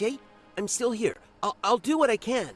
Jay, I'm still here. I'll, I'll do what I can.